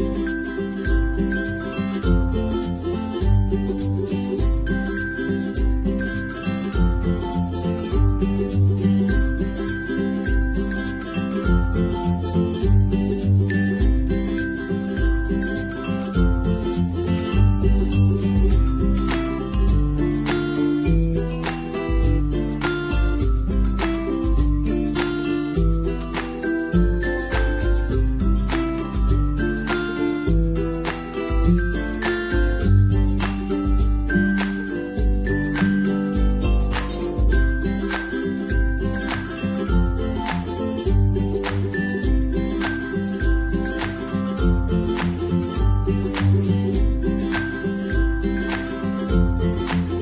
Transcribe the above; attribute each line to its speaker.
Speaker 1: Thank you. you.